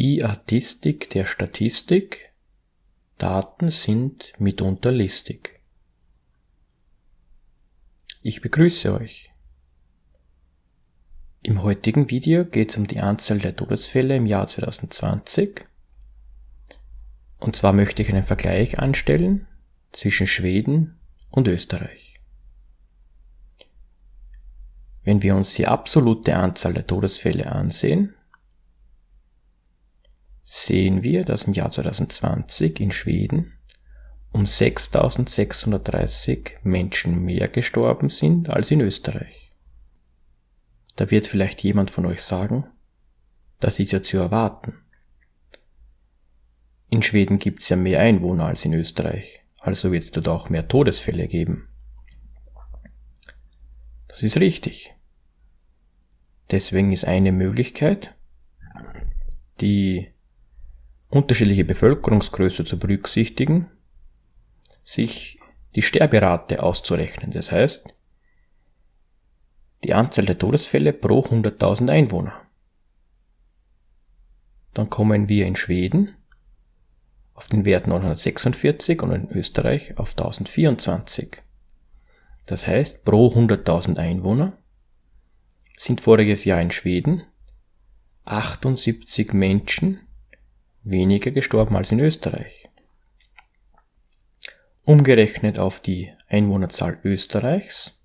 Die Artistik der Statistik. Daten sind mitunter listig. Ich begrüße euch. Im heutigen Video geht es um die Anzahl der Todesfälle im Jahr 2020. Und zwar möchte ich einen Vergleich anstellen zwischen Schweden und Österreich. Wenn wir uns die absolute Anzahl der Todesfälle ansehen, sehen wir, dass im Jahr 2020 in Schweden um 6630 Menschen mehr gestorben sind als in Österreich. Da wird vielleicht jemand von euch sagen, das ist ja zu erwarten. In Schweden gibt es ja mehr Einwohner als in Österreich, also wird es dort auch mehr Todesfälle geben. Das ist richtig. Deswegen ist eine Möglichkeit, die unterschiedliche Bevölkerungsgröße zu berücksichtigen, sich die Sterberate auszurechnen. Das heißt, die Anzahl der Todesfälle pro 100.000 Einwohner. Dann kommen wir in Schweden auf den Wert 946 und in Österreich auf 1024. Das heißt, pro 100.000 Einwohner sind voriges Jahr in Schweden 78 Menschen weniger gestorben als in Österreich. Umgerechnet auf die Einwohnerzahl Österreichs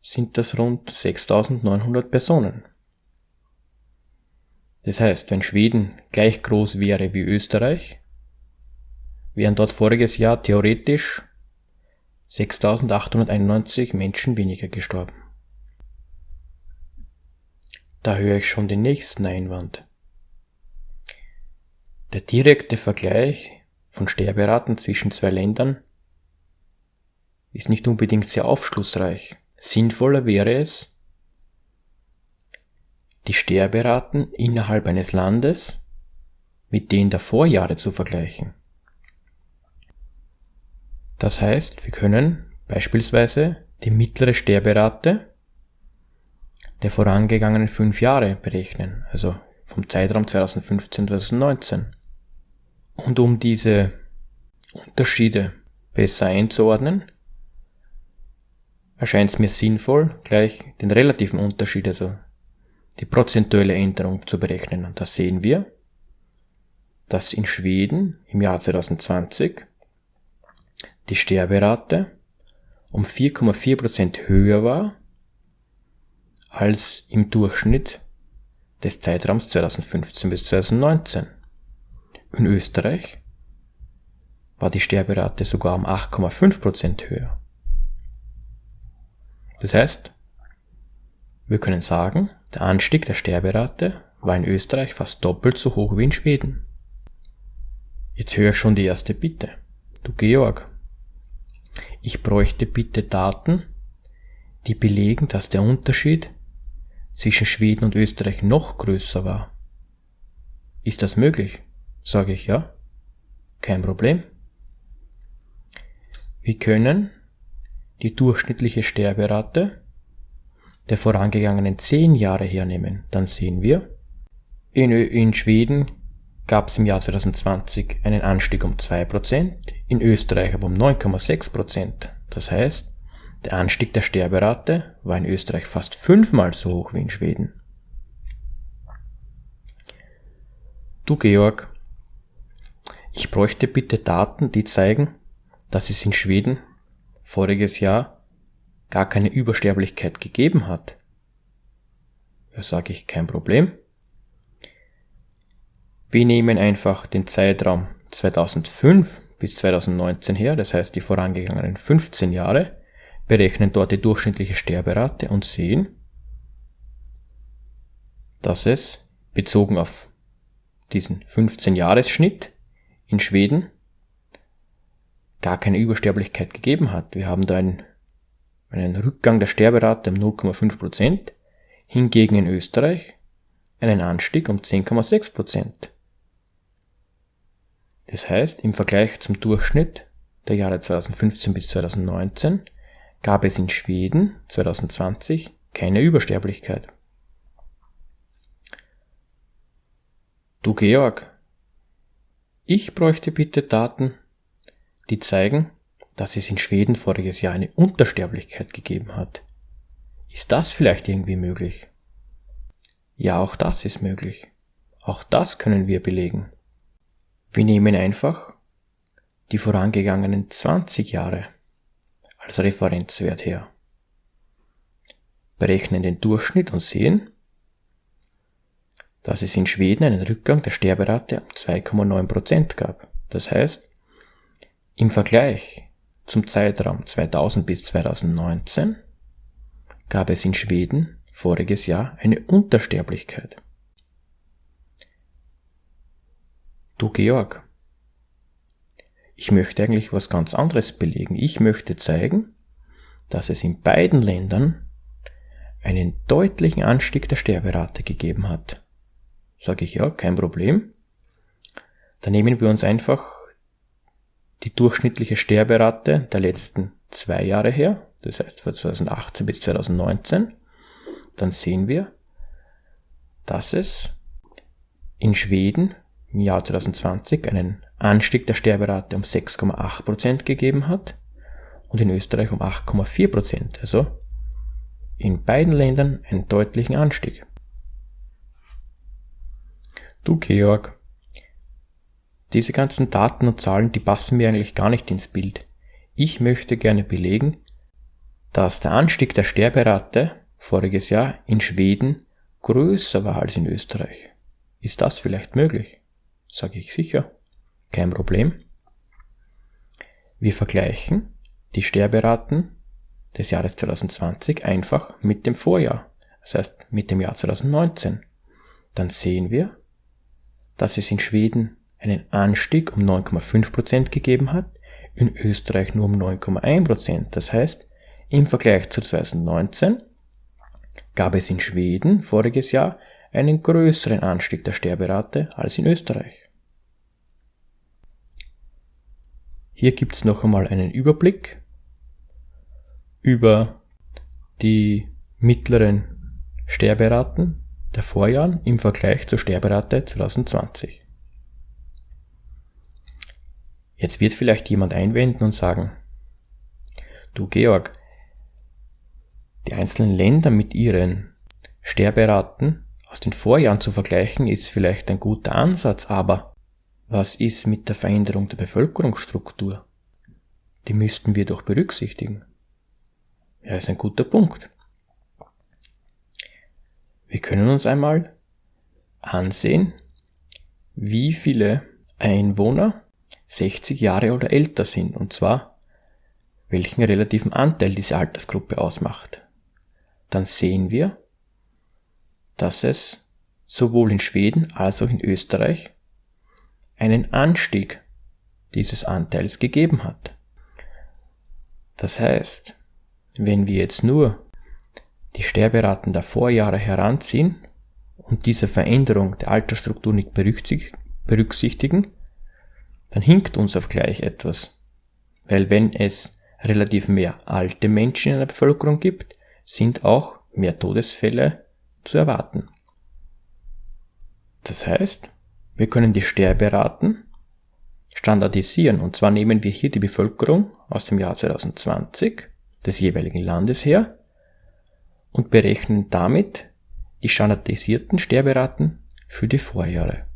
sind das rund 6900 Personen. Das heißt, wenn Schweden gleich groß wäre wie Österreich, wären dort voriges Jahr theoretisch 6891 Menschen weniger gestorben. Da höre ich schon den nächsten Einwand. Der direkte Vergleich von Sterberaten zwischen zwei Ländern ist nicht unbedingt sehr aufschlussreich. Sinnvoller wäre es, die Sterberaten innerhalb eines Landes mit denen der Vorjahre zu vergleichen. Das heißt, wir können beispielsweise die mittlere Sterberate der vorangegangenen fünf Jahre berechnen, also vom Zeitraum 2015-2019. Und um diese Unterschiede besser einzuordnen, erscheint es mir sinnvoll, gleich den relativen Unterschied, also die prozentuelle Änderung zu berechnen. Und da sehen wir, dass in Schweden im Jahr 2020 die Sterberate um 4,4% höher war als im Durchschnitt des Zeitraums 2015 bis 2019. In Österreich war die Sterberate sogar um 8,5% höher. Das heißt, wir können sagen, der Anstieg der Sterberate war in Österreich fast doppelt so hoch wie in Schweden. Jetzt höre ich schon die erste Bitte. Du Georg, ich bräuchte bitte Daten, die belegen, dass der Unterschied zwischen Schweden und Österreich noch größer war. Ist das möglich? Sage ich ja. Kein Problem. Wir können die durchschnittliche Sterberate der vorangegangenen zehn Jahre hernehmen. Dann sehen wir, in, in Schweden gab es im Jahr 2020 einen Anstieg um 2%, in Österreich aber um 9,6%. Das heißt, der Anstieg der Sterberate war in Österreich fast fünfmal so hoch wie in Schweden. Du Georg, ich bräuchte bitte Daten, die zeigen, dass es in Schweden voriges Jahr gar keine Übersterblichkeit gegeben hat. Ja, sage ich, kein Problem. Wir nehmen einfach den Zeitraum 2005 bis 2019 her, das heißt die vorangegangenen 15 Jahre, berechnen dort die durchschnittliche Sterberate und sehen, dass es bezogen auf diesen 15-Jahres-Schnitt in Schweden gar keine Übersterblichkeit gegeben hat. Wir haben da einen, einen Rückgang der Sterberate um 0,5%, Prozent, hingegen in Österreich einen Anstieg um 10,6%. Prozent. Das heißt, im Vergleich zum Durchschnitt der Jahre 2015 bis 2019 gab es in Schweden 2020 keine Übersterblichkeit. Du Georg, ich bräuchte bitte Daten, die zeigen, dass es in Schweden voriges Jahr eine Untersterblichkeit gegeben hat. Ist das vielleicht irgendwie möglich? Ja, auch das ist möglich. Auch das können wir belegen. Wir nehmen einfach die vorangegangenen 20 Jahre als Referenzwert her, berechnen den Durchschnitt und sehen, dass es in Schweden einen Rückgang der Sterberate um 2,9% gab. Das heißt, im Vergleich zum Zeitraum 2000 bis 2019 gab es in Schweden voriges Jahr eine Untersterblichkeit. Du Georg, ich möchte eigentlich was ganz anderes belegen. Ich möchte zeigen, dass es in beiden Ländern einen deutlichen Anstieg der Sterberate gegeben hat. Sage ich ja, kein Problem. Dann nehmen wir uns einfach die durchschnittliche Sterberate der letzten zwei Jahre her, das heißt von 2018 bis 2019, dann sehen wir, dass es in Schweden im Jahr 2020 einen Anstieg der Sterberate um 6,8% gegeben hat und in Österreich um 8,4%. Also in beiden Ländern einen deutlichen Anstieg. Du Georg, diese ganzen Daten und Zahlen, die passen mir eigentlich gar nicht ins Bild. Ich möchte gerne belegen, dass der Anstieg der Sterberate voriges Jahr in Schweden größer war als in Österreich. Ist das vielleicht möglich? Sage ich sicher. Kein Problem. Wir vergleichen die Sterberaten des Jahres 2020 einfach mit dem Vorjahr, das heißt mit dem Jahr 2019. Dann sehen wir, dass es in Schweden einen Anstieg um 9,5% gegeben hat, in Österreich nur um 9,1%. Das heißt, im Vergleich zu 2019 gab es in Schweden voriges Jahr einen größeren Anstieg der Sterberate als in Österreich. Hier gibt es noch einmal einen Überblick über die mittleren Sterberaten der Vorjahren im Vergleich zur Sterberate 2020. Jetzt wird vielleicht jemand einwenden und sagen, du Georg, die einzelnen Länder mit ihren Sterberaten aus den Vorjahren zu vergleichen, ist vielleicht ein guter Ansatz, aber was ist mit der Veränderung der Bevölkerungsstruktur? Die müssten wir doch berücksichtigen. Ja, ist ein guter Punkt. Wir können uns einmal ansehen, wie viele Einwohner 60 Jahre oder älter sind, und zwar welchen relativen Anteil diese Altersgruppe ausmacht. Dann sehen wir, dass es sowohl in Schweden als auch in Österreich einen Anstieg dieses Anteils gegeben hat. Das heißt, wenn wir jetzt nur die Sterberaten der Vorjahre heranziehen und diese Veränderung der Altersstruktur nicht berücksichtigen, dann hinkt uns auf gleich etwas. Weil wenn es relativ mehr alte Menschen in der Bevölkerung gibt, sind auch mehr Todesfälle zu erwarten. Das heißt, wir können die Sterberaten standardisieren und zwar nehmen wir hier die Bevölkerung aus dem Jahr 2020 des jeweiligen Landes her und berechnen damit die standardisierten Sterberaten für die Vorjahre.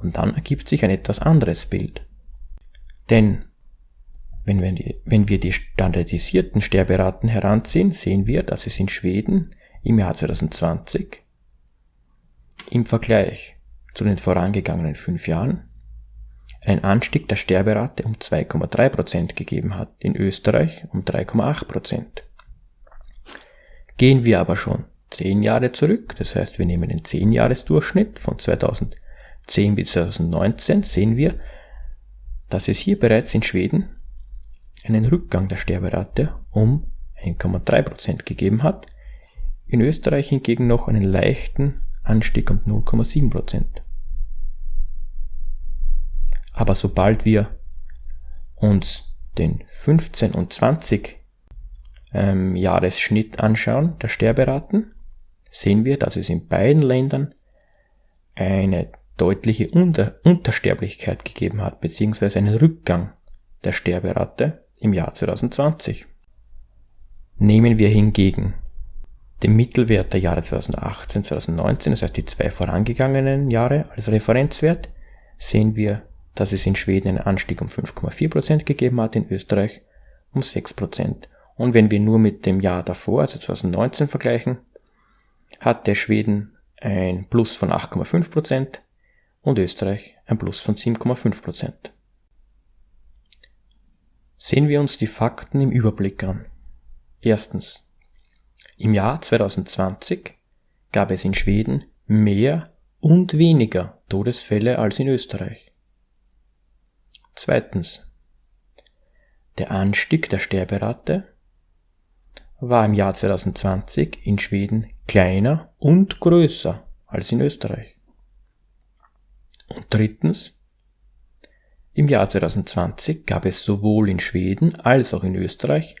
Und dann ergibt sich ein etwas anderes Bild. Denn wenn wir, die, wenn wir die standardisierten Sterberaten heranziehen, sehen wir, dass es in Schweden im Jahr 2020 im Vergleich zu den vorangegangenen fünf Jahren einen Anstieg der Sterberate um 2,3% gegeben hat, in Österreich um 3,8%. Gehen wir aber schon 10 Jahre zurück, das heißt wir nehmen den 10-Jahres-Durchschnitt von 2010 bis 2019, sehen wir, dass es hier bereits in Schweden einen Rückgang der Sterberate um 1,3% gegeben hat, in Österreich hingegen noch einen leichten Anstieg um 0,7%. Aber sobald wir uns den 15 und 20 ähm, Jahresschnitt anschauen, der Sterberaten, sehen wir, dass es in beiden Ländern eine deutliche Unter Untersterblichkeit gegeben hat, beziehungsweise einen Rückgang der Sterberate im Jahr 2020. Nehmen wir hingegen den Mittelwert der Jahre 2018, 2019, das heißt die zwei vorangegangenen Jahre als Referenzwert, sehen wir, dass es in Schweden einen Anstieg um 5,4% gegeben hat, in Österreich um 6%. Und wenn wir nur mit dem Jahr davor, also 2019 vergleichen, hat der Schweden ein Plus von 8,5% und Österreich ein Plus von 7,5%. Sehen wir uns die Fakten im Überblick an. Erstens. Im Jahr 2020 gab es in Schweden mehr und weniger Todesfälle als in Österreich. Zweitens. Der Anstieg der Sterberate war im Jahr 2020 in Schweden kleiner und größer als in Österreich. Und drittens, im Jahr 2020 gab es sowohl in Schweden als auch in Österreich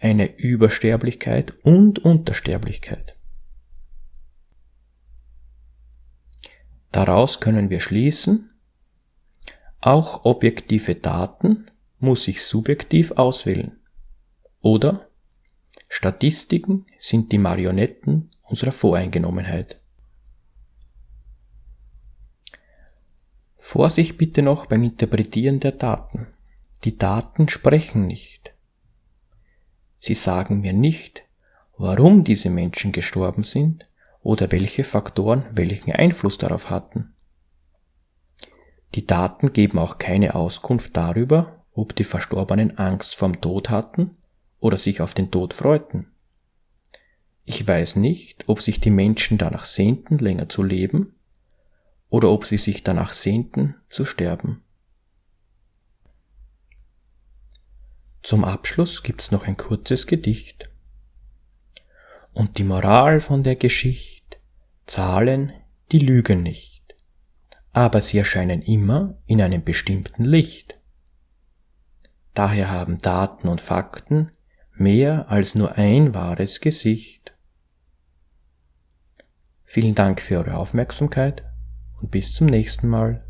eine Übersterblichkeit und Untersterblichkeit. Daraus können wir schließen, auch objektive Daten muss ich subjektiv auswählen. Oder Statistiken sind die Marionetten unserer Voreingenommenheit. Vorsicht bitte noch beim Interpretieren der Daten. Die Daten sprechen nicht. Sie sagen mir nicht, warum diese Menschen gestorben sind oder welche Faktoren welchen Einfluss darauf hatten. Die Daten geben auch keine Auskunft darüber, ob die Verstorbenen Angst vorm Tod hatten oder sich auf den Tod freuten. Ich weiß nicht, ob sich die Menschen danach sehnten, länger zu leben, oder ob sie sich danach sehnten, zu sterben. Zum Abschluss gibt's noch ein kurzes Gedicht. Und die Moral von der Geschichte, Zahlen, die lügen nicht, aber sie erscheinen immer in einem bestimmten Licht. Daher haben Daten und Fakten mehr als nur ein wahres Gesicht. Vielen Dank für eure Aufmerksamkeit und bis zum nächsten Mal.